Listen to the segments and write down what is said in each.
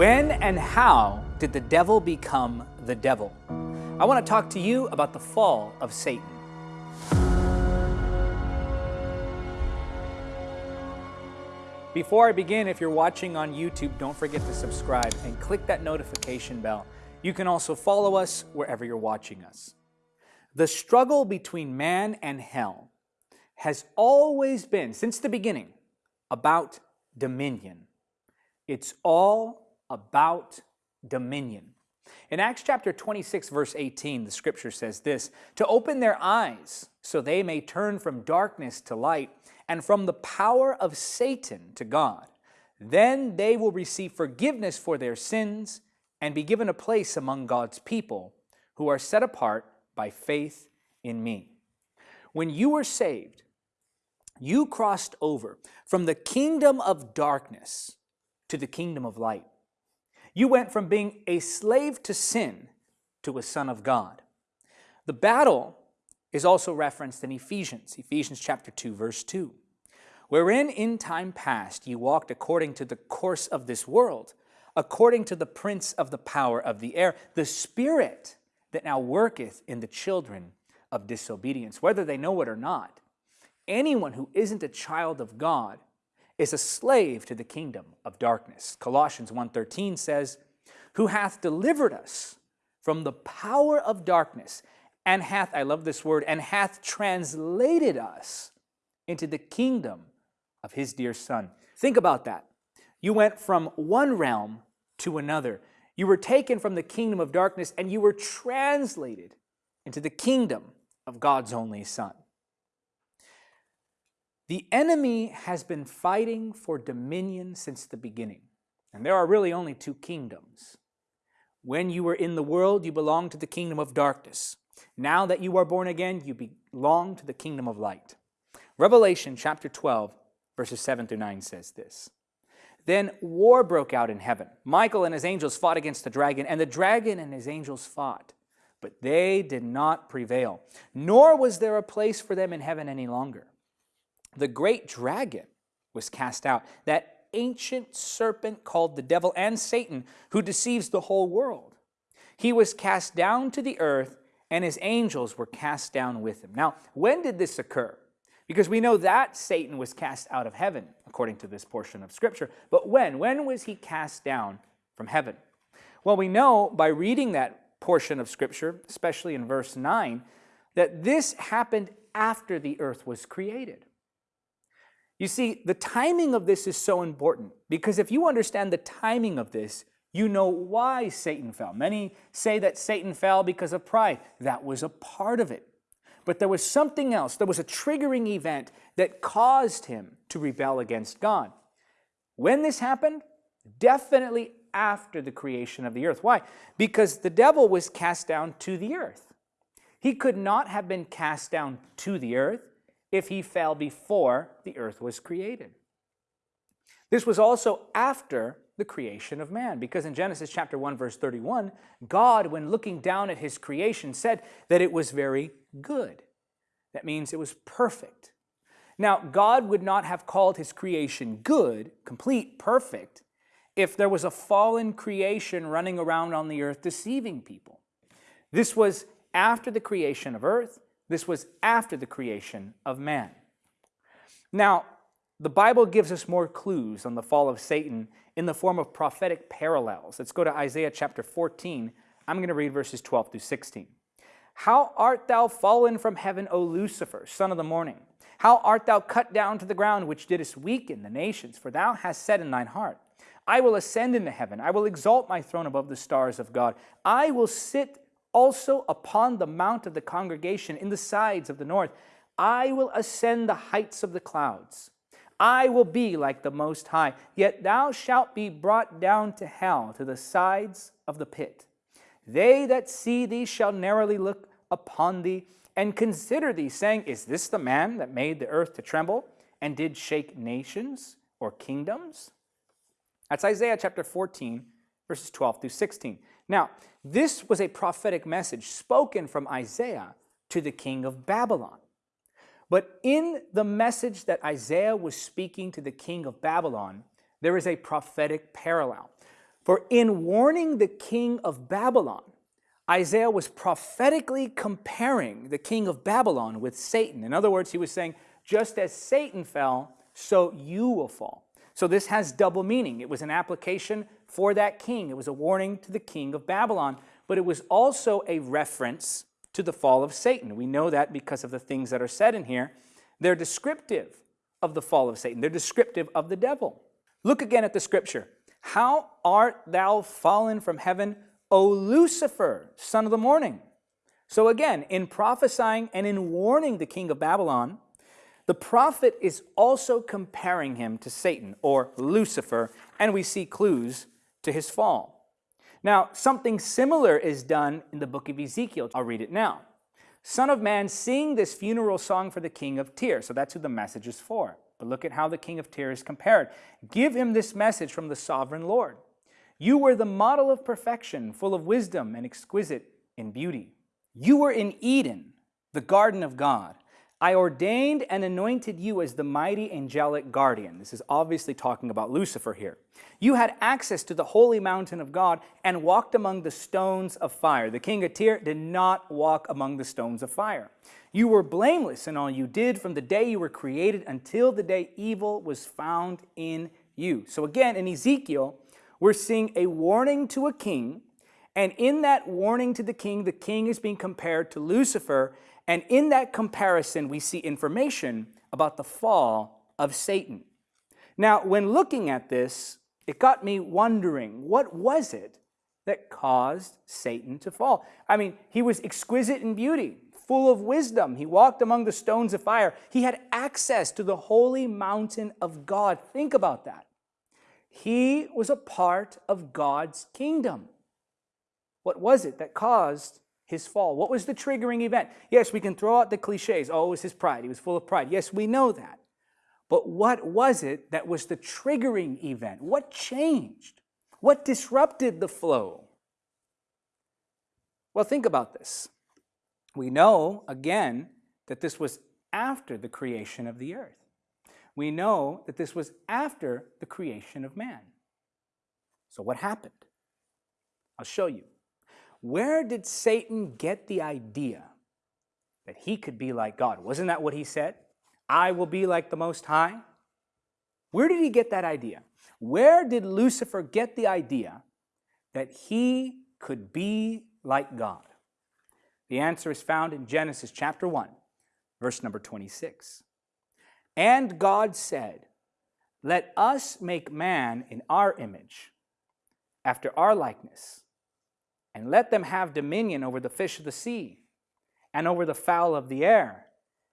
When and how did the devil become the devil? I want to talk to you about the fall of Satan. Before I begin, if you're watching on YouTube, don't forget to subscribe and click that notification bell. You can also follow us wherever you're watching us. The struggle between man and hell has always been, since the beginning, about dominion. It's all about dominion. In Acts chapter 26, verse 18, the scripture says this, to open their eyes so they may turn from darkness to light and from the power of Satan to God. Then they will receive forgiveness for their sins and be given a place among God's people who are set apart by faith in me. When you were saved, you crossed over from the kingdom of darkness to the kingdom of light. You went from being a slave to sin to a son of God. The battle is also referenced in Ephesians, Ephesians chapter 2, verse 2 wherein in time past you walked according to the course of this world, according to the prince of the power of the air, the spirit that now worketh in the children of disobedience, whether they know it or not. Anyone who isn't a child of God is a slave to the kingdom of darkness. Colossians 1.13 says, who hath delivered us from the power of darkness, and hath, I love this word, and hath translated us into the kingdom of his dear son. Think about that. You went from one realm to another. You were taken from the kingdom of darkness and you were translated into the kingdom of God's only son. The enemy has been fighting for dominion since the beginning. And there are really only two kingdoms. When you were in the world, you belonged to the kingdom of darkness. Now that you are born again, you belong to the kingdom of light. Revelation chapter 12 verses 7 through 9 says this. Then war broke out in heaven. Michael and his angels fought against the dragon, and the dragon and his angels fought. But they did not prevail, nor was there a place for them in heaven any longer. The great dragon was cast out, that ancient serpent called the devil and Satan, who deceives the whole world. He was cast down to the earth, and his angels were cast down with him. Now, when did this occur? Because we know that Satan was cast out of heaven, according to this portion of Scripture. But when? When was he cast down from heaven? Well, we know by reading that portion of Scripture, especially in verse 9, that this happened after the earth was created. You see, the timing of this is so important because if you understand the timing of this, you know why Satan fell. Many say that Satan fell because of pride. That was a part of it. But there was something else. There was a triggering event that caused him to rebel against God. When this happened? Definitely after the creation of the earth. Why? Because the devil was cast down to the earth. He could not have been cast down to the earth if he fell before the earth was created. This was also after the creation of man. Because in Genesis chapter 1, verse 31, God, when looking down at his creation, said that it was very good. That means it was perfect. Now, God would not have called his creation good, complete, perfect, if there was a fallen creation running around on the earth deceiving people. This was after the creation of earth. This was after the creation of man. Now, the Bible gives us more clues on the fall of Satan in the form of prophetic parallels. Let's go to Isaiah chapter 14. I'm going to read verses 12 through 16. How art thou fallen from heaven, O Lucifer, son of the morning? How art thou cut down to the ground, which didst weaken the nations? For thou hast said in thine heart, I will ascend into heaven. I will exalt my throne above the stars of God. I will sit also upon the mount of the congregation in the sides of the north. I will ascend the heights of the clouds. I will be like the Most High. Yet thou shalt be brought down to hell, to the sides of the pit. They that see thee shall narrowly look upon thee and consider thee, saying, Is this the man that made the earth to tremble and did shake nations or kingdoms? That's Isaiah chapter 14, verses 12 through 16. Now, this was a prophetic message spoken from Isaiah to the king of Babylon. But in the message that Isaiah was speaking to the king of Babylon, there is a prophetic parallel. For in warning the king of Babylon, Isaiah was prophetically comparing the king of Babylon with Satan. In other words, he was saying, just as Satan fell, so you will fall. So this has double meaning. It was an application for that king. It was a warning to the king of Babylon, but it was also a reference to the fall of Satan. We know that because of the things that are said in here. They're descriptive of the fall of Satan. They're descriptive of the devil. Look again at the scripture. How art thou fallen from heaven, O Lucifer, son of the morning? So again, in prophesying and in warning the king of Babylon, the prophet is also comparing him to Satan or Lucifer, and we see clues to his fall. Now, something similar is done in the book of Ezekiel. I'll read it now. Son of man, sing this funeral song for the king of Tyre. So that's who the message is for. But look at how the king of Tyre is compared. Give him this message from the sovereign Lord. You were the model of perfection, full of wisdom and exquisite in beauty. You were in Eden, the garden of God. I ordained and anointed you as the mighty angelic guardian. This is obviously talking about Lucifer here. You had access to the holy mountain of God and walked among the stones of fire. The king of Tyre did not walk among the stones of fire. You were blameless in all you did from the day you were created until the day evil was found in you. So again, in Ezekiel, we're seeing a warning to a king, and in that warning to the king, the king is being compared to Lucifer and in that comparison, we see information about the fall of Satan. Now, when looking at this, it got me wondering, what was it that caused Satan to fall? I mean, he was exquisite in beauty, full of wisdom. He walked among the stones of fire. He had access to the holy mountain of God. Think about that. He was a part of God's kingdom. What was it that caused his fall. What was the triggering event? Yes, we can throw out the cliches. Oh, it was his pride. He was full of pride. Yes, we know that. But what was it that was the triggering event? What changed? What disrupted the flow? Well, think about this. We know, again, that this was after the creation of the earth. We know that this was after the creation of man. So what happened? I'll show you. Where did Satan get the idea that he could be like God? Wasn't that what he said? I will be like the Most High? Where did he get that idea? Where did Lucifer get the idea that he could be like God? The answer is found in Genesis chapter 1, verse number 26. And God said, Let us make man in our image, after our likeness and let them have dominion over the fish of the sea, and over the fowl of the air,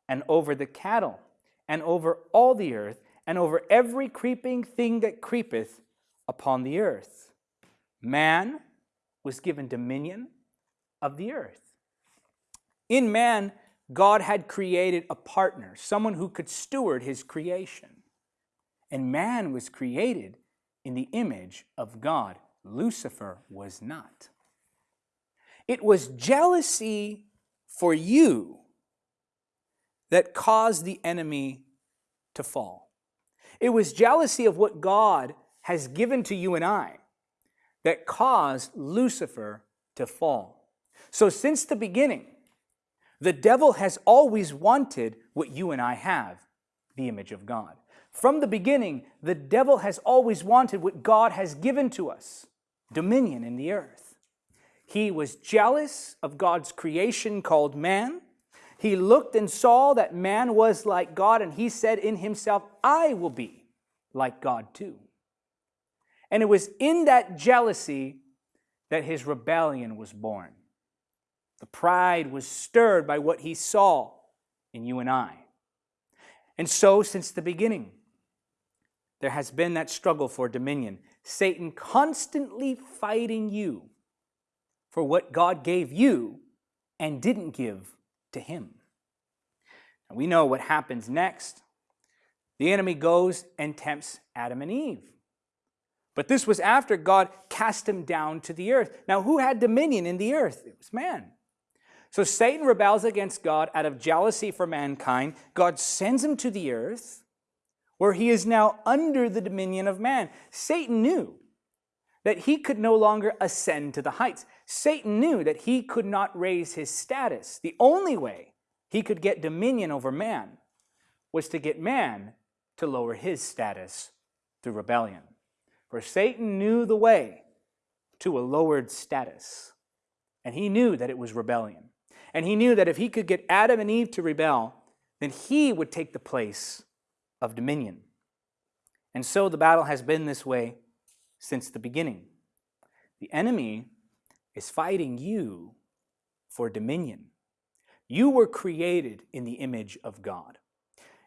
and over the cattle, and over all the earth, and over every creeping thing that creepeth upon the earth. Man was given dominion of the earth. In man, God had created a partner, someone who could steward his creation. And man was created in the image of God. Lucifer was not. It was jealousy for you that caused the enemy to fall. It was jealousy of what God has given to you and I that caused Lucifer to fall. So since the beginning, the devil has always wanted what you and I have, the image of God. From the beginning, the devil has always wanted what God has given to us, dominion in the earth. He was jealous of God's creation called man. He looked and saw that man was like God, and he said in himself, I will be like God too. And it was in that jealousy that his rebellion was born. The pride was stirred by what he saw in you and I. And so, since the beginning, there has been that struggle for dominion. Satan constantly fighting you for what God gave you and didn't give to him. And we know what happens next. The enemy goes and tempts Adam and Eve. But this was after God cast him down to the earth. Now, who had dominion in the earth? It was man. So Satan rebels against God out of jealousy for mankind. God sends him to the earth where he is now under the dominion of man. Satan knew that he could no longer ascend to the heights. Satan knew that he could not raise his status. The only way he could get dominion over man was to get man to lower his status through rebellion. For Satan knew the way to a lowered status, and he knew that it was rebellion. And he knew that if he could get Adam and Eve to rebel, then he would take the place of dominion. And so the battle has been this way since the beginning. The enemy is fighting you for dominion. You were created in the image of God.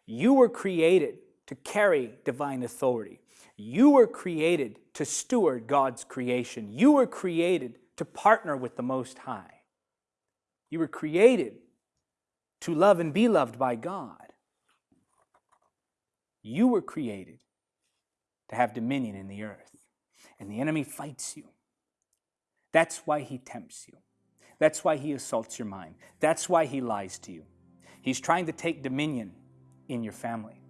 You were created to carry divine authority. You were created to steward God's creation. You were created to partner with the Most High. You were created to love and be loved by God. You were created to have dominion in the earth, and the enemy fights you. That's why he tempts you. That's why he assaults your mind. That's why he lies to you. He's trying to take dominion in your family.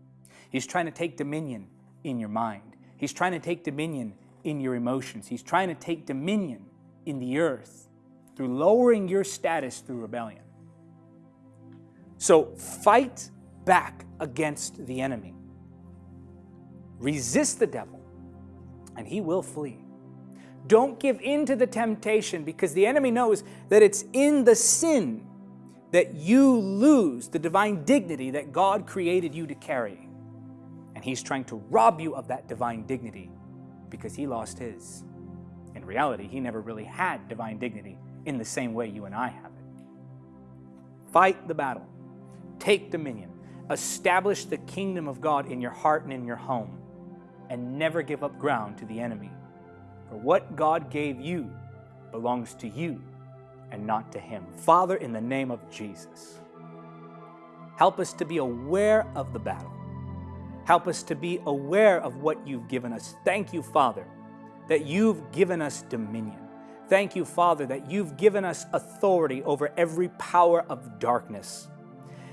He's trying to take dominion in your mind. He's trying to take dominion in your emotions. He's trying to take dominion in the earth through lowering your status through rebellion. So fight back against the enemy. Resist the devil, and he will flee. Don't give in to the temptation because the enemy knows that it's in the sin that you lose the divine dignity that God created you to carry. And he's trying to rob you of that divine dignity because he lost his. In reality, he never really had divine dignity in the same way you and I have it. Fight the battle. Take dominion. Establish the kingdom of God in your heart and in your home. And never give up ground to the enemy. For what God gave you belongs to you and not to him. Father, in the name of Jesus, help us to be aware of the battle. Help us to be aware of what you've given us. Thank you, Father, that you've given us dominion. Thank you, Father, that you've given us authority over every power of darkness.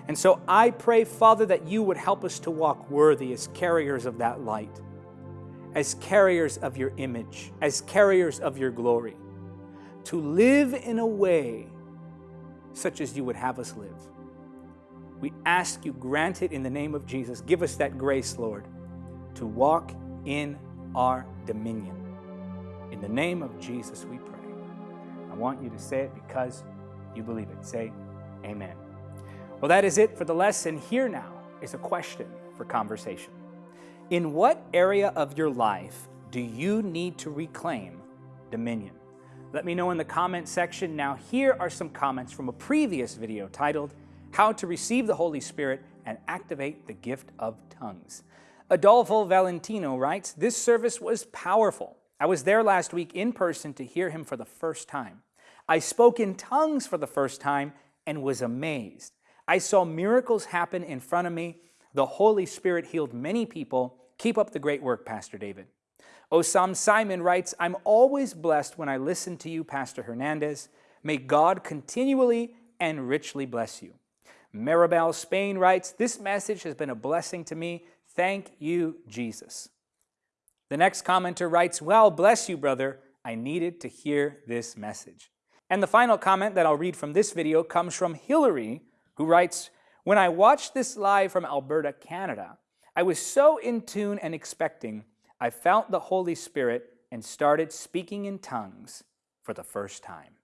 And so I pray, Father, that you would help us to walk worthy as carriers of that light, as carriers of your image, as carriers of your glory, to live in a way such as you would have us live. We ask you, grant it in the name of Jesus. Give us that grace, Lord, to walk in our dominion. In the name of Jesus, we pray. I want you to say it because you believe it. Say, Amen. Well, that is it for the lesson. Here now is a question for conversation. In what area of your life do you need to reclaim dominion? Let me know in the comment section. Now, here are some comments from a previous video titled, How to Receive the Holy Spirit and Activate the Gift of Tongues. Adolfo Valentino writes, This service was powerful. I was there last week in person to hear him for the first time. I spoke in tongues for the first time and was amazed. I saw miracles happen in front of me. The Holy Spirit healed many people. Keep up the great work, Pastor David. Osam Simon writes, I'm always blessed when I listen to you, Pastor Hernandez. May God continually and richly bless you. Maribel Spain writes, This message has been a blessing to me. Thank you, Jesus. The next commenter writes, Well, bless you, brother. I needed to hear this message. And the final comment that I'll read from this video comes from Hillary, who writes, When I watched this live from Alberta, Canada, I was so in tune and expecting, I felt the Holy Spirit and started speaking in tongues for the first time.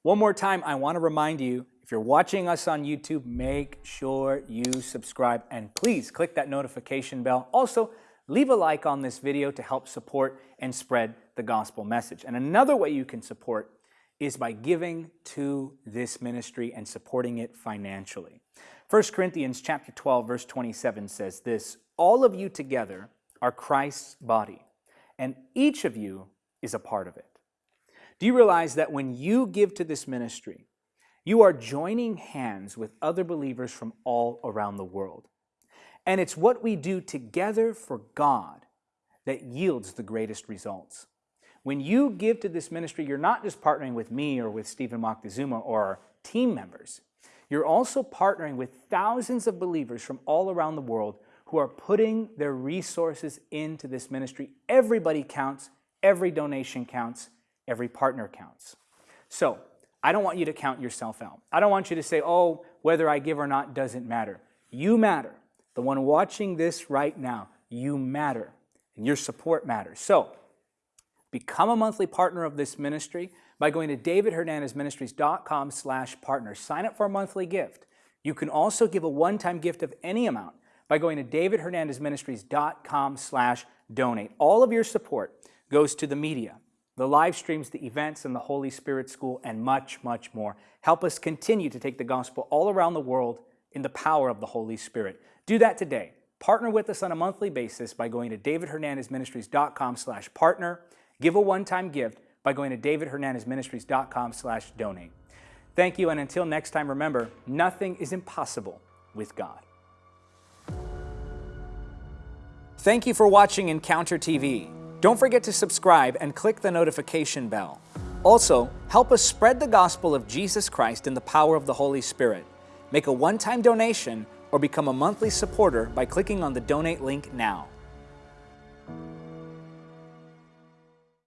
One more time, I want to remind you, if you're watching us on YouTube, make sure you subscribe and please click that notification bell. Also, leave a like on this video to help support and spread the gospel message. And another way you can support is by giving to this ministry and supporting it financially. 1 Corinthians chapter 12 verse 27 says this, all of you together are Christ's body, and each of you is a part of it. Do you realize that when you give to this ministry, you are joining hands with other believers from all around the world? And it's what we do together for God that yields the greatest results. When you give to this ministry, you're not just partnering with me or with Stephen Moctezuma or our team members. You're also partnering with thousands of believers from all around the world who are putting their resources into this ministry. Everybody counts, Every donation counts, every partner counts. So, I don't want you to count yourself out. I don't want you to say, oh, whether I give or not doesn't matter. You matter. The one watching this right now, you matter. And your support matters. So, become a monthly partner of this ministry by going to davidhernandezministries.com slash partner. Sign up for a monthly gift. You can also give a one-time gift of any amount by going to davidhernandezministries.com slash donate. All of your support goes to the media, the live streams, the events, and the Holy Spirit School, and much, much more. Help us continue to take the gospel all around the world in the power of the Holy Spirit. Do that today. Partner with us on a monthly basis by going to davidhernandezministries.com slash partner. Give a one-time gift by going to davidhernandezministries.com slash donate. Thank you, and until next time, remember, nothing is impossible with God. Thank you for watching Encounter TV. Don't forget to subscribe and click the notification bell. Also, help us spread the gospel of Jesus Christ in the power of the Holy Spirit. Make a one-time donation or become a monthly supporter by clicking on the donate link now.